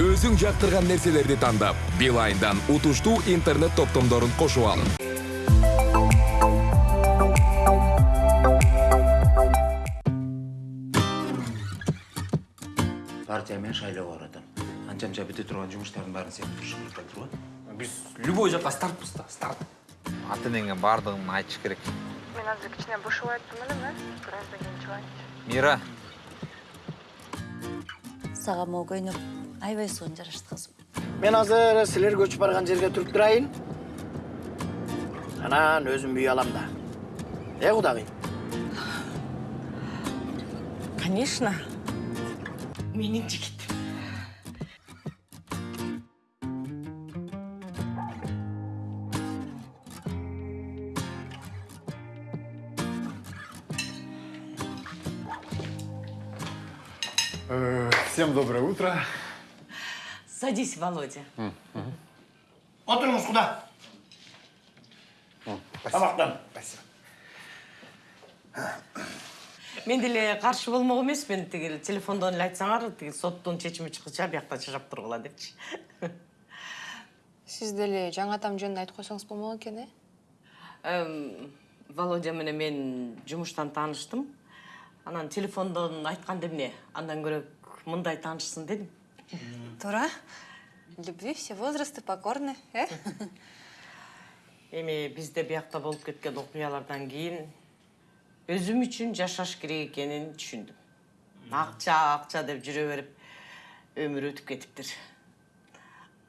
өзүң жактырган нерселерди тандап билайндан утуштуу интернет топтомдорун кошуп алын партия мен шайлоого баратам анча мынча бүтө турган жумуштардын баарын сен керек жатыр го Биз любой жакка стартпыз да, старт. аты менен баардыгын айтыш керек. Мен азыр кичине бушап айттым элем э бираздан кийин мира. Сага аябай сонун жарашты кызым мен азыр силер көчүп барган жерге туруп турайын анан өзүм үй алам да э кудагый Конечно. Менин жигитим. Всем доброе утро. Садись, Володя. отуруңуз куда тамактан Мен деле каршы болмок эмесмин. Тигил телефондон эле айтсаңар, тигил соттун чечими чыккыча биякта жашап тургула депчи. сиз деле жаңатам жөнүндө айтып койсоңуз болмок экен э Эм, Володя менен мен жумуштан тааныштым. Анан телефондон айтканда эмне? Андан көрөк мындай таанышсын дедим. Туура любви все возрасты покорны э Эми бизде биякта болуп кеткен окуялардан кийин өзүм үчүн жашаш керек экенин түшүндүм. Акча, акча деп жүрө берип өмүр өтүп кетиптир.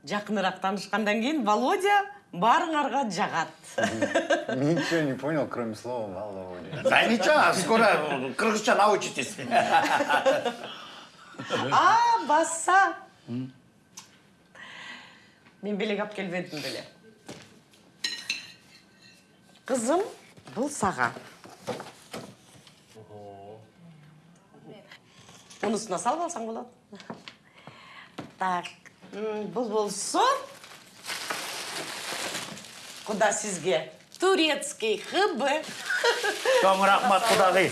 Жакыныраак таанышкандан кийин Володя баарыңарга жагат. Ничего не понял, кроме слова Володя. да ничего скоро кыргызча научитесь А, баса. Мен белек алып келбедим беле. Кызым, бул сага. Мунусуна салып алсаң болот. Так, м, бул болсо Куда сизге? Турецкий ХБ. Чоң рахмат кудагый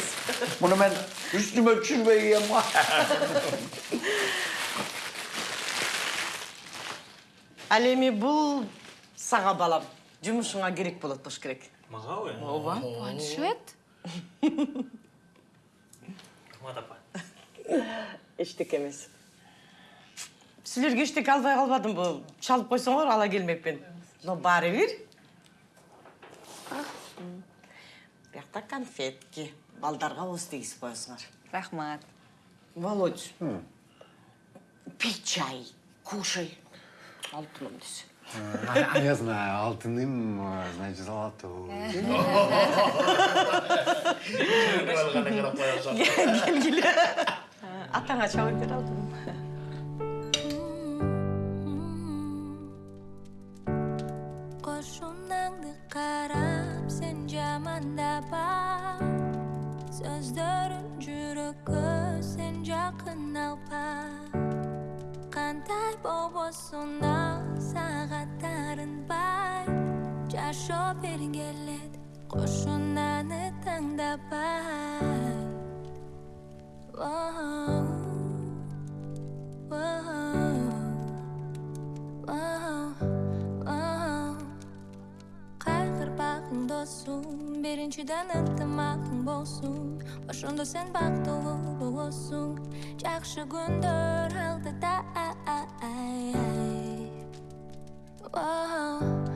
муну мен үстүмө түшүнбөй кийем го Ал эми бул сага балам. Жумушуңа керек болот болуш керек. Магабы? Ооба. планшет Кымат апа. Эчтеке эмес. Силерге эчтеке албай калбадым бул. Чалып койсоңор ала келмекпин. Но баары бир. Биякта конфетки. Балдарга ооз тийгизип коесуңар. рахмат Володь. Пей чай, кушай. Алтыным десе. А, я знаю, алтыным, значит, золотой. Атаңа чабып бер sen jamandaba So'zlarim jurakka sen yaqin alpa Qanday bobosuna saatlarin bay Jasho bergelet qo'shunani tangdabay Whoa, whoa, whoa, whoa. Бағың досым Беріншіден ынтымағың болсын Ошондо сен бактылуу болосуң Жакшы күндөр алдыда воу,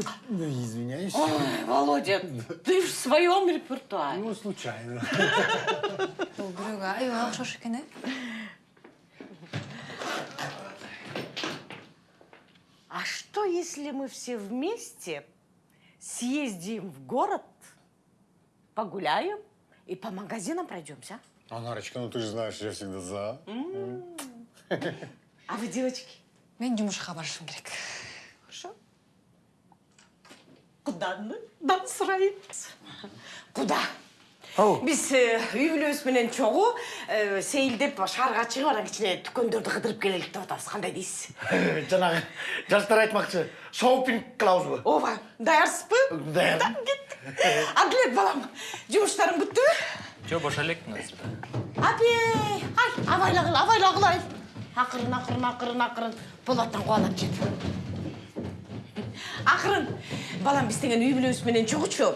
воу. Ой, извиняюсь. Володя, ты в своем репертуаре. Ну, случайно. окшош экен э А что, если мы все вместе съездим в город, погуляем и по магазинам пройдемся? А, Нарочка, ну ты же знаешь, я всегда за. А вы, девочки, мен жумушка барышым керек хорошо? Куда мы? Нам срать. Куда? Э, үй бүлөбүз менен чогуу э, сейилдеп шаарга чыгып анан кичине дүкөндөрдү кыдырып келелик деп атабыз. Кандай дейсиз? Жанагы жаштар айтмакчы, шопинг кылабызбы? Ооба, даярсызбы? Даяр. Да, кеттик. Адлет балам, жумуштарың бүттүбү? Жо бошо элекмин азыр Апей, ай, абайлагыл, абайлагыл ай. Акырын, акырын, акырын, акырын. Болаттан кубалап жет. Акырын. Балам биз деген үй бүлөбүз менен чогучу.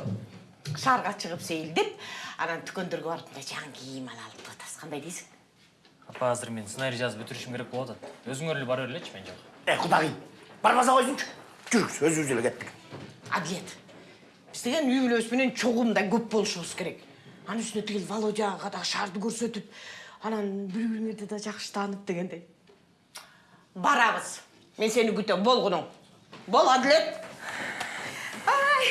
Шаарга чыгып сейилдеп, анан дүкөндөргө барып мындай жаңы кийим ала алып деп атабыз. Кандай дейсиң? апа азыр мен сценарий жазып бүтүрүшүм керек болуп атат өзүңөр эле бара берлечи мен жок Э, кудагый, барбаса койсунчу. Жүрүксүз, өзүбүз эле кеттик. Адлет. Биз деген үй бүлөбүз менен чогуу мындай көп болушубуз керек. Анын үстүнө тигил Володяга да шаарды көрсөтүп, анан бири бириңерди да жакшы таанып дегендей. Барабыз. Мен сени күтөм, болгуну. Бол, Адлет. Ай.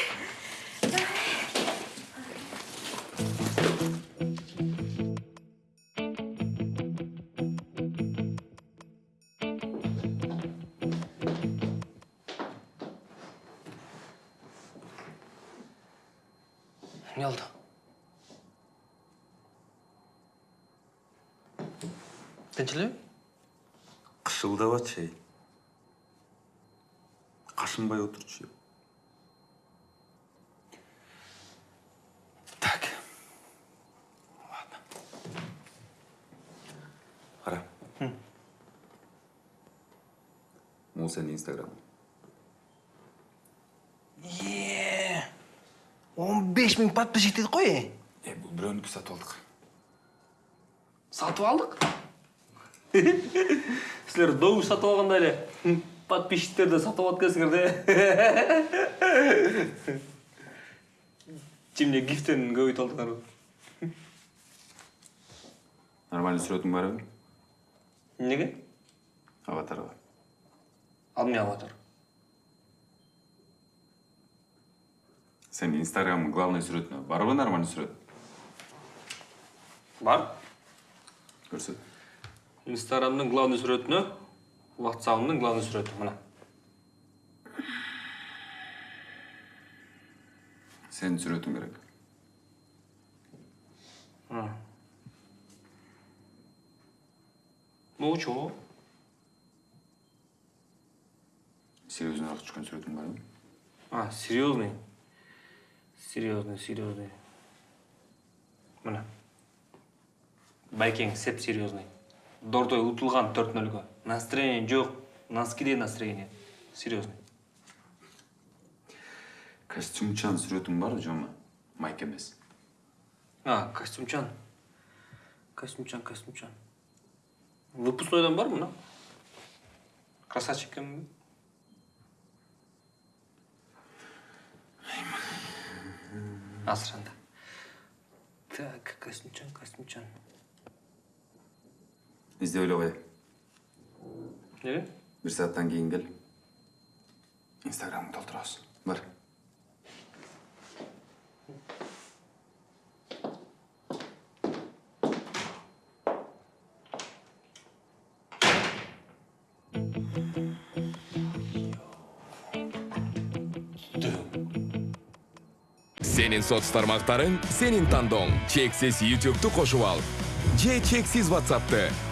эмне болду тынч элеби Кышылдап Кашынбай отурчу. Так. Ладно. Кара. Могу сенин инстаграмың. Е, 15 миң подписчик дедік қой. Э, бул бирөөнүкү сатып алдык. сатып алдык силер добуш сатып алганда эле подписчиктерди сатып алып да чимне гифтен көбөйтүп алдыңарбы Нормально сүрөтүң барбы? эмнеге Аватарга. ал эмне аватар Сенин инстаграмың главный сүрөтүнө барбы нормально сүрөт? бар Көрсөт. инстаграмдын главный сүрөтүнө ватсабымдын главный сүрөтү мына Сенин сүрөтүң керек. могучу го Серьезныраак түшкөн сүрөтүң барбы? а серьезный серьезный серьезный мына байкең сеп серьезный дордой утулган төрт нөлгө. Настроение жок носкиде настроение. Серьезный Костюмчан сүрөтүң барбы жома? Майк эмес. а костюмчан костюмчан костюмчан выпускнойдон бар мына красавчик экенмин азыр анда так костюмчан костюмчан Издеп эле неге Бир сааттан кийин кел. Инстаграмыңды толтурабыз. Бар. Сенин соц тармактарың, сенин тандооң. Чексиз YouTube'ду кошуп ал. Же чексиз WhatsApp'ты.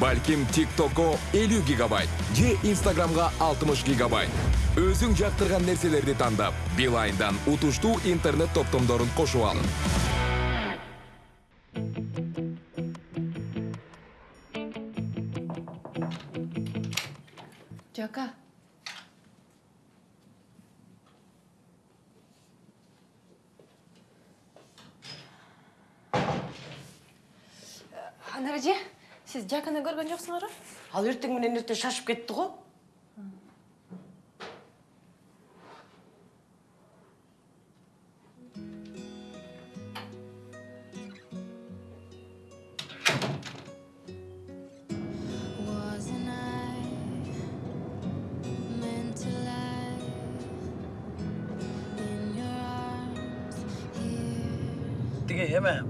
Балким TikTok'ко 50 гигабайт, же Instagram'га 60 гигабайт. Өзүң жактырган нерселерди тандап, Билайндан утуштуу интернет топтомдорун кошуп алын. Жока. Сиз Жаканы көргөн жоксуңарбы? Ал ертең менен эрте шашып arms here? Тиги эме,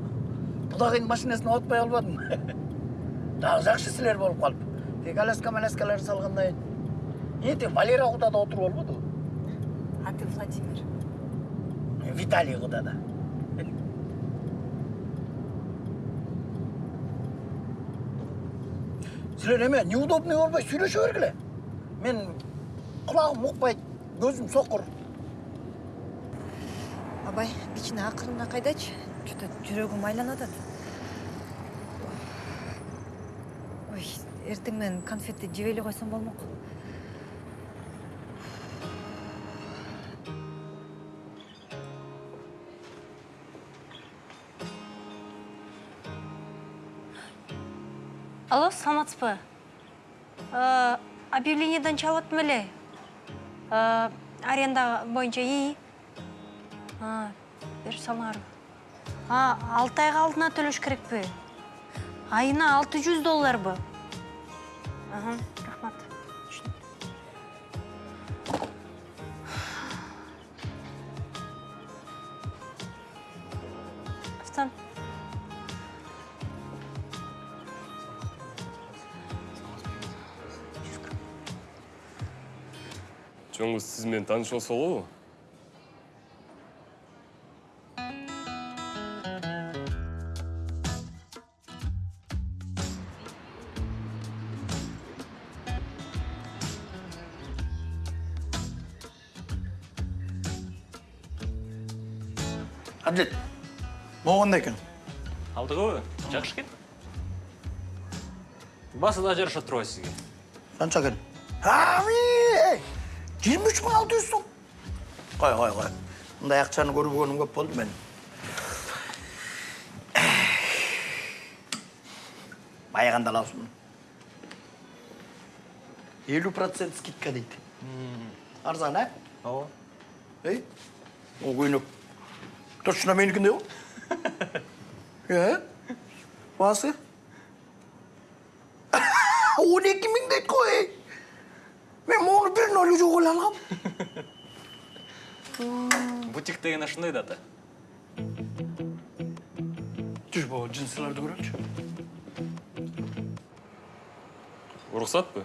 кудагыйдын машинасына отпай албадым жақ жақшысілер болып қалып тек аляска маляскалар салғаннан кейін тиги валера құдада отыру болмады ғой. А ты владимир? Виталий құдада. Сілер неме неудобный болбой сөйлеше бергіле мен құлағым ұқпайды көзім соқыр. Абай бичина ақырына қайдачы? Че то жүрегім айланып атат ой эртең менен конфетти жеп эле койсом болмок алло саламатсызбы Э, объявлениеден чалып эле аренда боюнча ии. Берип салыңарбы алты айга алдына төлөш керекпи айына алты жүз долларбы Ага, рахмат Түшүндүм. Автан. жоңуз сиз менен таанышып алсалыбы әділет мынау қандай екен алдыгыбы жакшы экен басыда жараша турбайбы сизге қанша екен жиырма үч мың алты жүз сом қой қой қой мындай ақшаны көрмегенім көп болды мен байығанда аласың елу процент скидка дейді арзан ә ооба ей ол көйнек точно менікіндей ғой е? Басы он екі мың дейді ғой мен оны бір ноль жоқ алғам бутик деген ушундай да ата жүр бұл джинсыларды көрелікші уруксатпы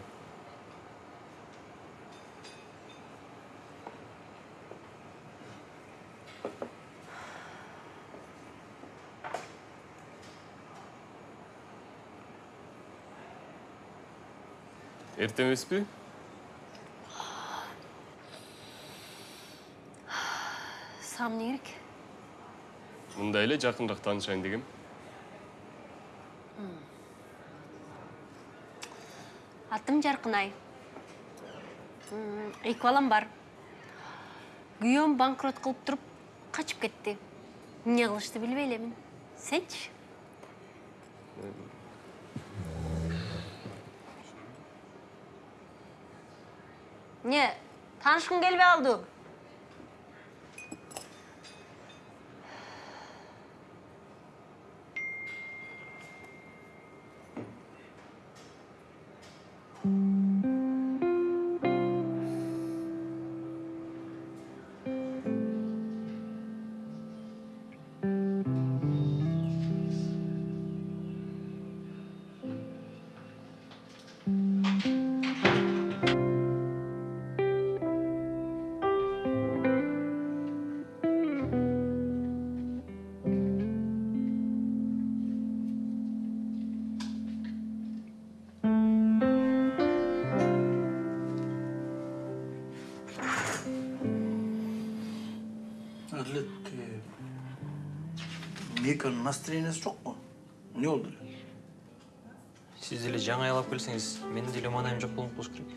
эрте эмеспи сага эмне керек мындай эле жакыныраак таанышайын дегем атым жаркынай М, эки балам бар күйөөм банкрот кылып туруп качып кетти эмне кылышты билбей элемин сенчи эмне таанышкың келбей калдыбы меканың настроениесі жоқ қой не болды сиз деле жаңы айлап келсеңиз менин деле маанайым жок болуп болуш керек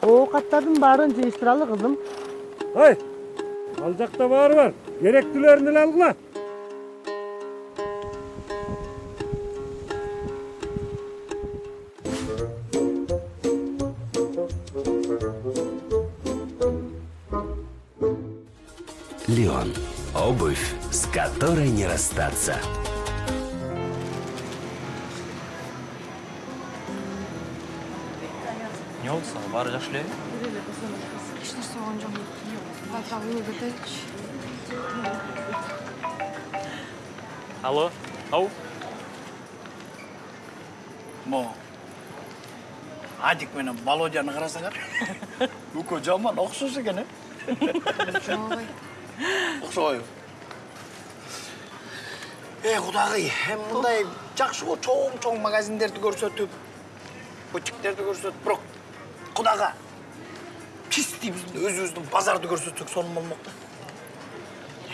оокаттардын баарын жыйыштыралы кызым ой ал жакта баары бар керектүүлөрүн эле алгыла Леон. Обувь, с которой не расстаться. эмне болду сага баары жакшы элеби эч нерсе болгон жок баатак үйгө кетеличи алло? Ау? Мо? Адик менен володяны карасаңар Үкі жаман екен, е? Жоқ, Ұқсайды. Ей, құдағи, hem мындай жақсы ғой чоң-чоң магазиндерді көрсетіп, бутиктерді көрсетіп, бірақ құдаға чистый біздің өзіміздің базарды көрсетсек соны болмақ та.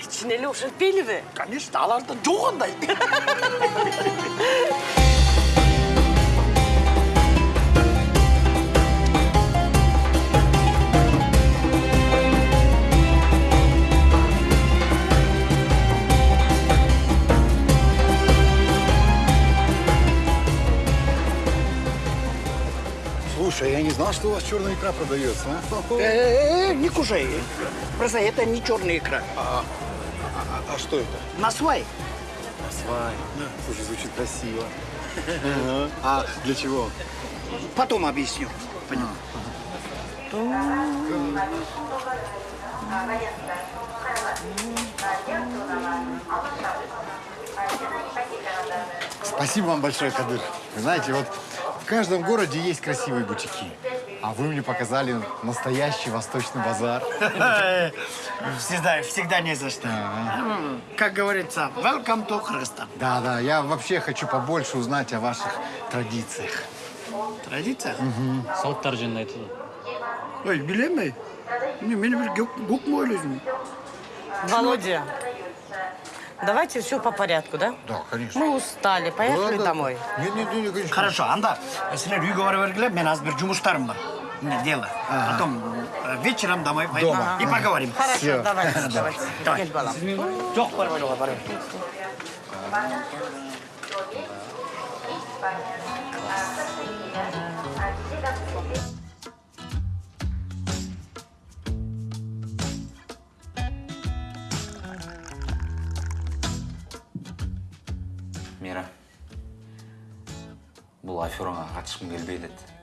Чын эле ошентпейлиби? Конечно, аларда жоқ андай. Слушай, я не знал, что у вас черная икра продается. а? Э, не кушай. Просто это не черная икра. А, а- а что это? Насвай. Свай. Слушай, звучит красиво. А для чего? Потом объясню. Понял. Спасибо вам большое, Кадыр. Вы знаете, вот каждом городе есть красивые бутики. А вы мне показали настоящий восточный базар. Всегда, всегда не за что. Как говорится, welcome to Кыргызстан. Да, да, я вообще хочу побольше узнать о ваших традициях. Традиция? салттар жөнүндө айтылды Ой, билемей. Не, мені бір көк ойлайсың? Володя, давайте все по порядку, да? Да, конечно. Мы устали, поехали Да, да. домой. Нет, нет, нет, конечно. Хорошо, анда сендер үйге бара бергіле, мен аз бір жұмыстарым бар. Не, дело. Потом э, вечером домой пойдем Дома. и поговорим. Хорошо, Всё. давайте, Да. давайте. Давай. Кел балам. Жоқ, барбай, барбай. Бұл афераңа қатысқым келбейді еді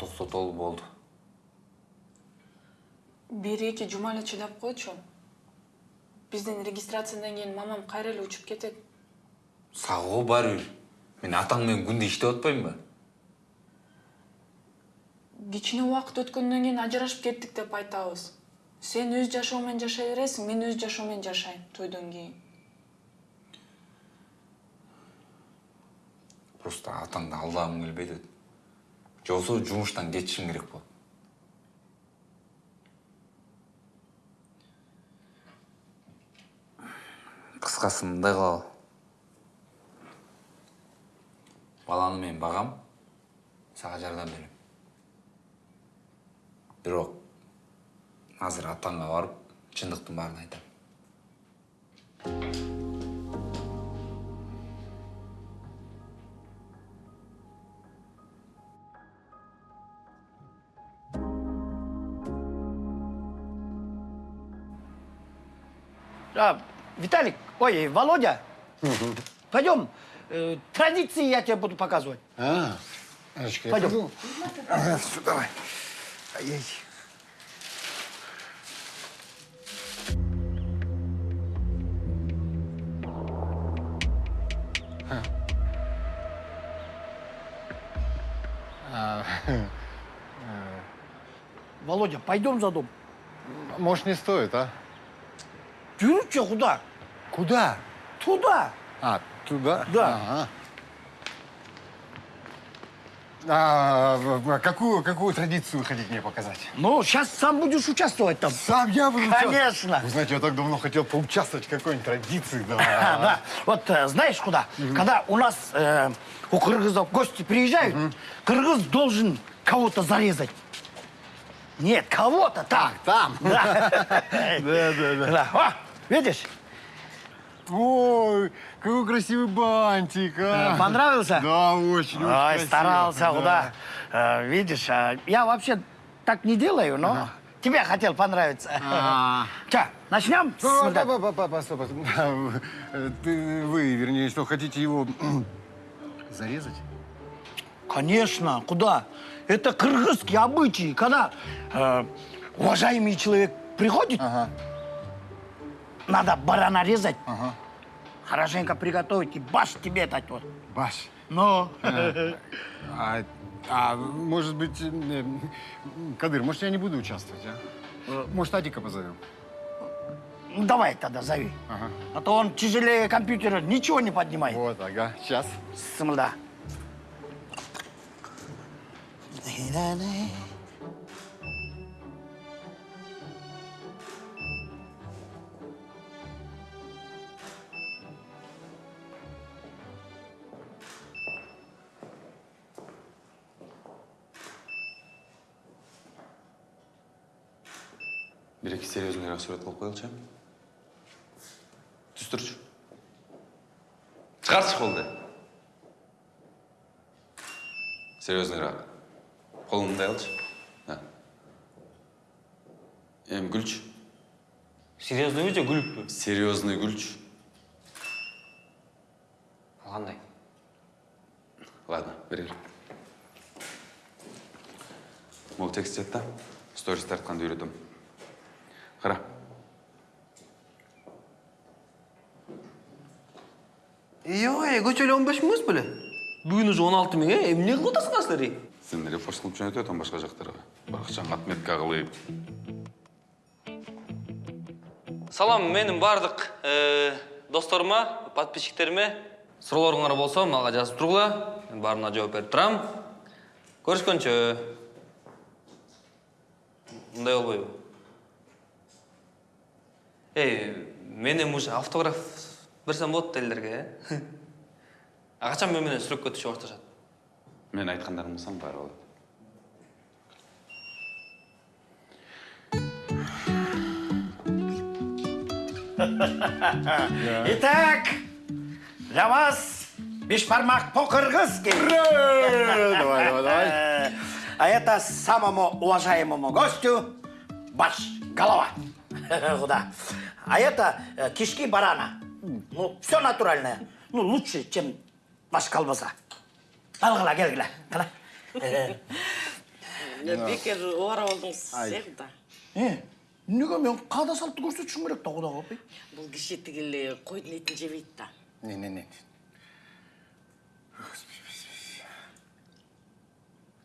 тоқтатолы болды бир эки жума эле чыдап койчу. Биздин регистрациядан кийин мамам кайра эле учуп кетет. Сагоо баары бир мен атаң менен күндө иштеп атпаймынбы кичине убакыт өткөндөн кийин ажырашып кеттик деп айтабыз. Сен өз жашоо менен жашай бересиң мен өз жашоо менен жашайм тойдон кийин просто атаңды алдагым келбейт еді же болбосо жумуштан кетишим керек болот. Кыскасы мындай кылалы баланы мен багам сага жардам берем. Бирок азыр атаңга барып чындыктын баарын айтам Виталик, ой, Володя, пойдем, э, традиции я тебе буду показывать. А, Анечка, я Пойдем. пойду. Ага, всё, давай. Ай-яй. А, Володя, пойдем за дом. Может, не стоит, а? Жүрүчү куда? Куда? Туда. А, туда? Да. Ага. А, какую, какую традицию вы хотите мне показать? Ну, сейчас сам будешь участвовать там. Сам я буду? Конечно. Вы знаете, я так давно хотел поучаствовать в какой-нибудь традиции. Да. Да, вот э, знаешь куда? Когда у нас э, у кыргызов гости приезжают, кыргыз должен кого-то зарезать. Нет, кого-то там. там? Да. Да, да, видишь? Ой, какой красивый бантик, а. Э, Понравился? Да, очень, очень Ой, красиво. старался, Да. куда? Э, видишь, а, я вообще так не делаю, но тебе хотел понравиться. А. Че, начнем? Стоп, Ты, вы, вернее, что, хотите его зарезать? Конечно, куда? Это кыргызские обычаи, когда э, уважаемый человек приходит, надо барана резать, хорошенько приготовить и баш тебе дать вот. Баш. Ну, А, а А может быть, э, Кадыр, может, я не буду участвовать, а? Может, Адика позовем? Ну, давай тогда зови. Ага. А то он тяжелее компьютера ничего не поднимает. Вот, ага, сейчас. Сымылда. Серьезныйрақ сурет қылып қоялықшы түс тұршы шығаршы қолды серьезныйрақ қолыңды мындай алшы эми күлчү серьезныйбы же күлүппү серьезный күлчү кандай ладно. Бери бер могу текст жат да сторис тартканды үйрөтөм кара ой көчөлү он беш миңбиз беле бүгүн уже он алты миң э эмне кылып атасыңар силер сен репост кылып жөнөтүп атам башка жактарга баракчаңа отметка кылып салам менин баардык досторума подписчиктериме суроолоруңар болсо мага жазып тургула мен баарына жооп берип турам көрүшкөнчө мындай болбойбу эй мен эми уже автограф берсем болот элдерге э а качан мен менен сүрөткө түшө башташат мен айткандарым кылсаң баары болот Итак, для вас бешбармак покыр-кыз келді. Давай, давай, давай. А это самому уважаемому гостю баш, голова. Куда? А это э, кишки барана. Ну, все натуральное. Ну, лучше, чем ваш колбаса. Келгіле. Қала. бекер оора болдуңуз сыяктуу Е, неге мен қада салтты көрсетішім керек та құда қалпай? бул киши тигил койдун этин жебейт да Не, не, не.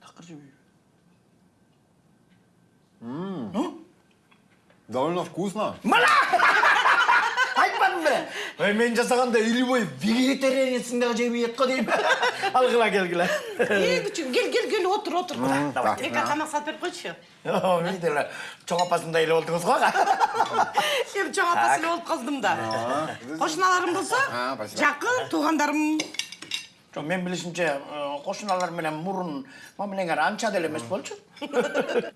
Тақыр жебей. М, Довольно вкусно. Мына! Бе? Ой, мен жасағанда илбой вегетарианецсің дағы жебей ет қой деймін. Алғыла келгіле. э күчүм кел кел кел отур отур М, давай эки тамак салып берип койчу Видела, чоң апасында эле болдуңуз го. эми чоң апасы эле болуп калдым да кошуналарым болсо А, спасибо. жакын туугандарым Жоқ, мен білішімше, қошыналар менен мұрын мамилеңер анча деле эмес болчу.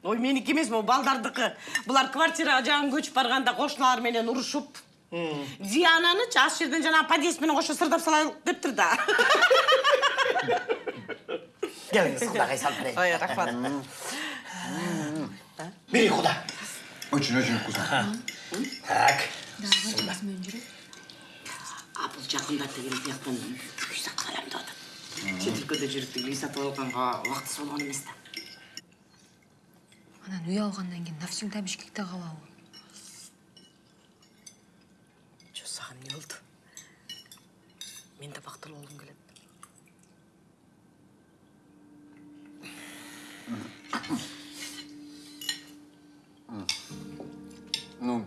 ой меники эмес могу балдардыкы булар квартирага жаңы көчүп барганда кошуналар менен урушуп диананычы аш жерден жанагы подъезд менен кошо сырдап салайык дептир да Келіңіз, құдағай салып берейін. ой рахмат. Бери, құда. Очень-очень вкусно. Так. а бул жакында тигил бияктан үй сатып алам деп атат чет өлкөдө жүрүп тигил үй сатып алганга убактысы болгон эмес да. Анан үй алгандан кийин навсегда бишкекте калабы сага эмне болду мен да бактылуу болгум келет Ну,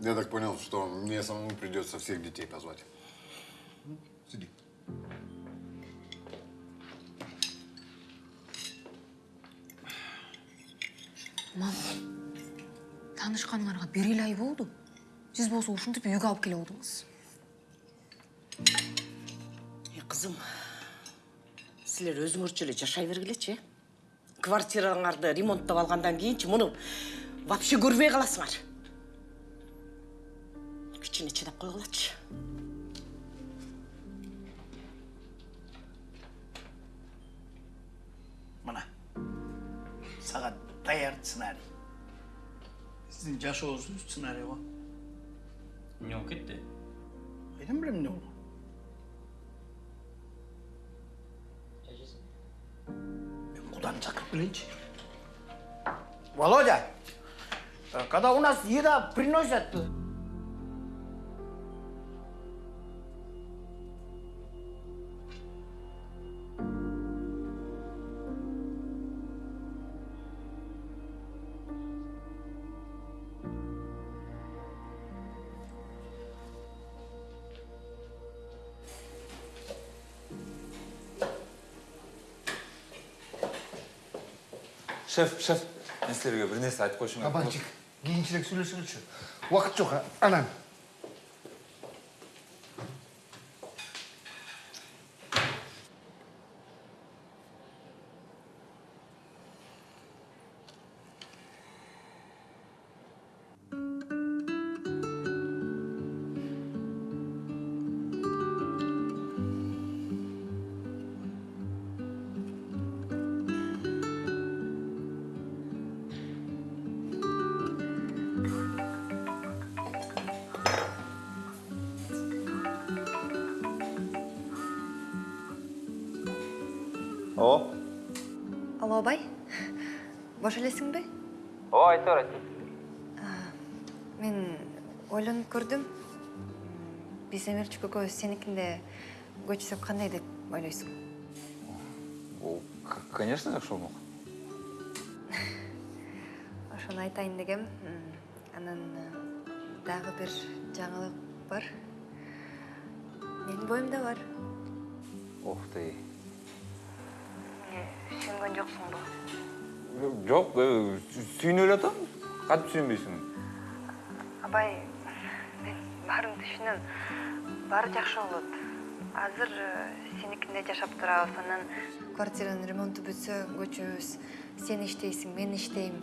я так понял, что мне самому придется всех детей позвать. Сиди. мама таанышканыңарга бир эле ай болду сиз болсо ушинтип үйгө алып келип алдыңыз Е, кызым силер өзүңөрчө эле жашай бергилечи э квартираңарды ремонттоп алгандан кийинчи муну вообще көрбөй каласыңар кичине чыдап койгулачы Мына. Саған даяр сценарий. Сіздің жашоосуз сценарий ғой. эмне болуп кетти Айдан білем не шақырып келейінші. Володя, когда у нас еда приносят, шеф шеф мен силерге бир нерсе айтып Кабанчик, кийинчерээк сүйлөшөлүчү. Убакыт жок, а? анан. О Алло, абай. Бош элесиң бе? о айта бер айта Мен ойлонуп көрдүм. Биз Эмирчик экөөбүз сеникинде көчсөк кандай деп ойлойсуң? бул конечно жакшы болмок Ошону айтайын дегем. Анан дагы бир жаңылык бар. Менин боюмда бар. ух ты Жоксуңбу? жок сүйүнүп эле атам кантип сүйүнбөйсүң Абай, мен баарын түшүнөм. Баары жакшы болот. Азыр сеникинде жашап турабыз. Анан квартиранын ремонту бүтсө көчөбүз. Сен иштейсиң, мен иштейм.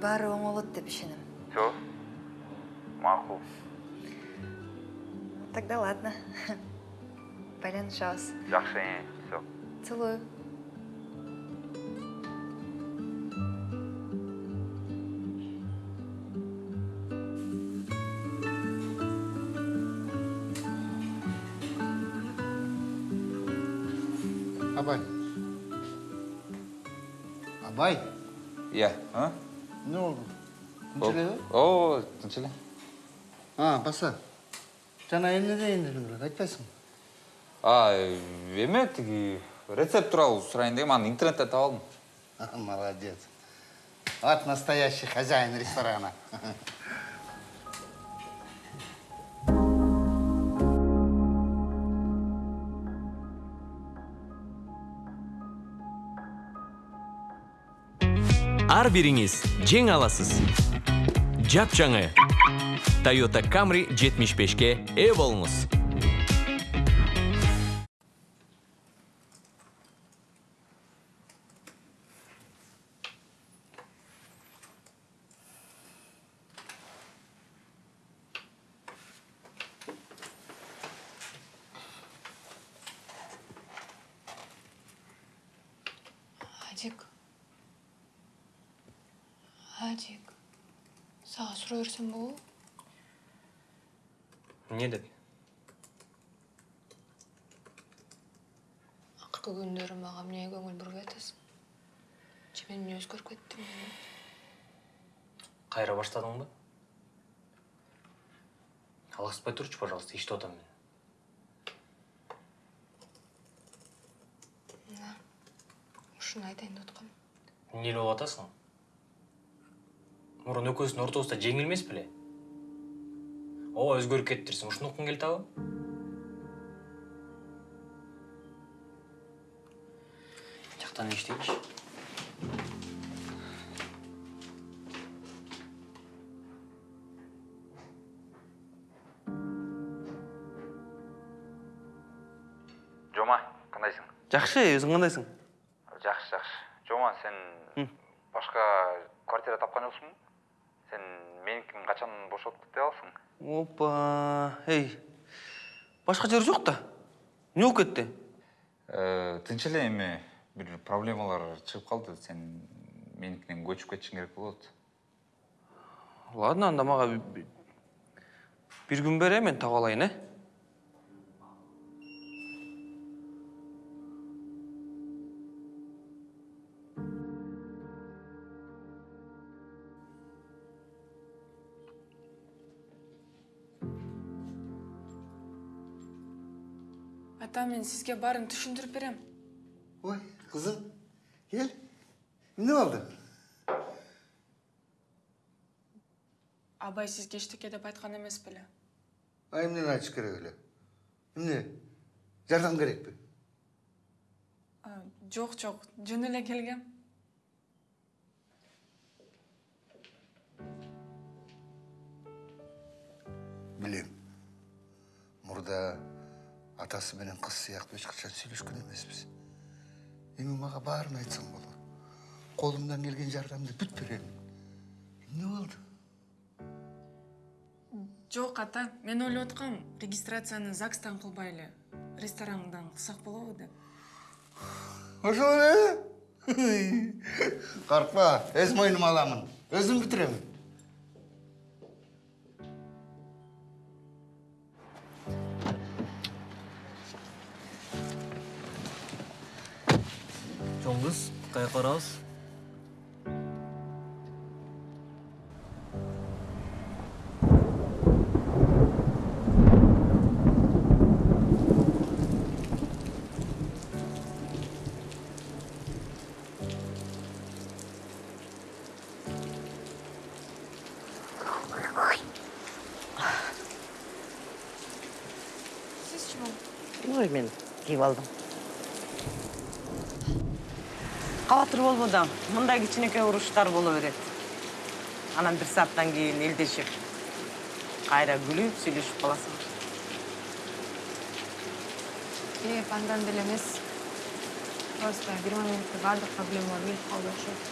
Баары оңолот деп ишенем. все макул Тогда ладно. Байланышабыз. жакшы все Целую. Иә а не болду? Тынч эле о тынч эле А, баса. Жана эмне дейин дедің эле, айтпайсың? а эме тиги рецепт тууралуу сурайын дегем аны интернеттен таап алдым Молодец. Вот настоящий хозяин ресторана. ар бириңиз жең аласыз жапжаңы toyota camry 75ке ээ болуңуз Адик. Адик. Сага сурай берсем эмне деп Акыркы күндөрү мага эмне көңүл бурбай атасың? Же мен эмне өзгөрүп кеттим? кайра баштадыңбы алгызбай турчу пожалуйста иштеп атам мен Мына ушуну айтайын деп эмне болуп мурун экөөбүздүн ортобузда жеңил эмес беле? Ооба өзгөрүп кетиптирсиң ушуну уккуң келип атабы жактан иштейинчи жома кандайсың? Жакшы өзүң кандайсың? Жакшы жакшы. Жома сен башка квартира тапкан жоксуңбу сен меникин качан бошотуп кете аласың опа эй башка жер жок да эмне болуп кетти тынч эле эми бир проблемалар чыгып калды. Сен меникинен көчүп кетишиң керек болот ладно анда мага би- бир күн бер э мен таап алайын э Мен сізге барын түшіндіріп берем. Ой, қызым, кел. Не болды? Абай сіз ештеңе деп айтқан емес білі? Ай, айтшы айтыш керек өлі. Міне, жардан керек пе? Жоқ, жоқ, жөн эле келгем. Білем. Мұрда атасы менен кыз сыяктуу эч качан сүйлөшкөн эмеспиз эми мага баарын айтсаң болот колумдан келген жардамды бүт берем эмне болду жок ата мен ойлоп аткам регистрацияны загстан кылбай эле ресторандан кылсак болобу деп ошол эле коркпа өз мойнума аламын. Өзүм бүтүрөм сизчи ой мен кийип алдым кабатыр болбо да мындай кичинекей уруштар боло берет анан бир сааттан кийин элдешип кайра күлүп сүйлөшүп каласың Кеп андан деле эмес. Просто бир моментте баардык проблемалар келип калды окшойт.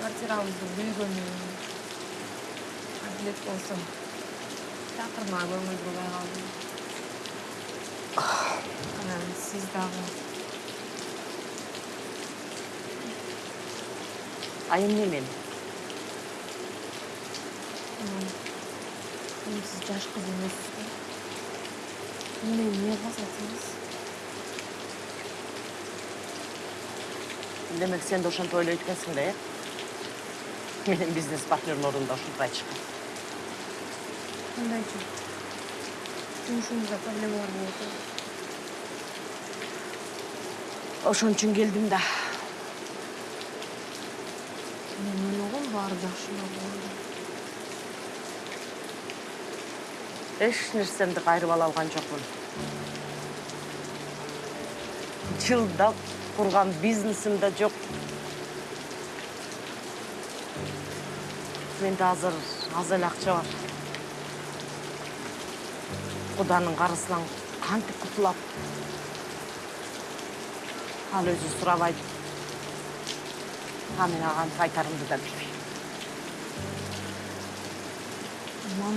Квартирабызды бүлгөнү. Адилет болсо такырма көңүл бурбай калды. Анан сиз дагы а эмне мен Анан эми сиз жаш кыз эмессиз да. Эмне эмне кылсаңыз? демек сен да ошентип ойлойт экенсиң да э менин бизнес партнерлорум да ушинтип айтышкан Кандайчы? Жумушуңузда проблемалар болуп атабы? Ошон үчүн келдим да. Мен ойлогом баары жакшы эле болду. эч нерсемди кайрып ала алган жокмун. Жылдап курган бизнесим да жок. Менде азыр аз эле акча бар. Куданын карызынан кантип кутулам ал өзү сурабайт а мен ага кантип айтарымды да билбейм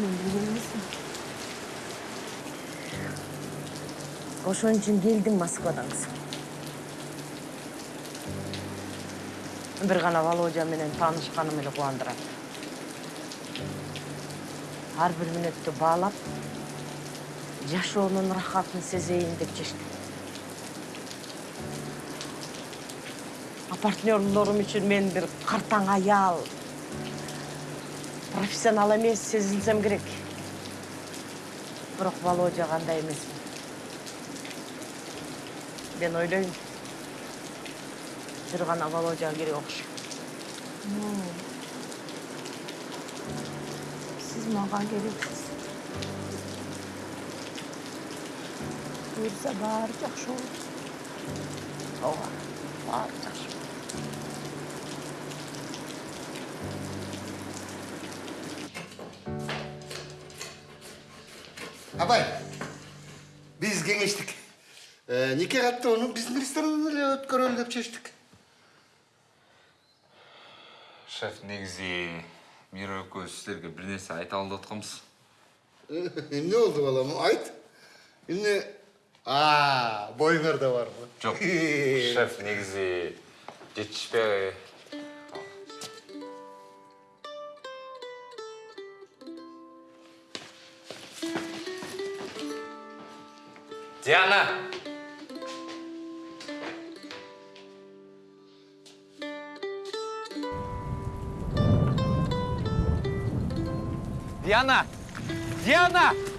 мен билген эмесмин. ошон үчүн келдим москвадан кызым бир гана володя менен таанышканым эле кубандырат ар бир мүнөттү баалап жашоонун рахатын сезейин деп чечтим партнерлорум үчүн мен бир картаң аял. Профессионал эмес сезилсем керек. Бирок володяга андай эмесмин мен ойлойм. Бир гана володяга керек окшойт Ну, сиз мага керексиз. Буюрса баары жакшы болот. ооба абай биз кеңештик Э, нике каттоону биздин ресторандан эле өткөрөлү деп чечтик шеф негизи мира экөөбүз силерге бир нерсе айта алып атканбыз эмне болду балам айт. Эмне а боюңарда барбы жок шеф негизи жетишпей диана Диана! Диана!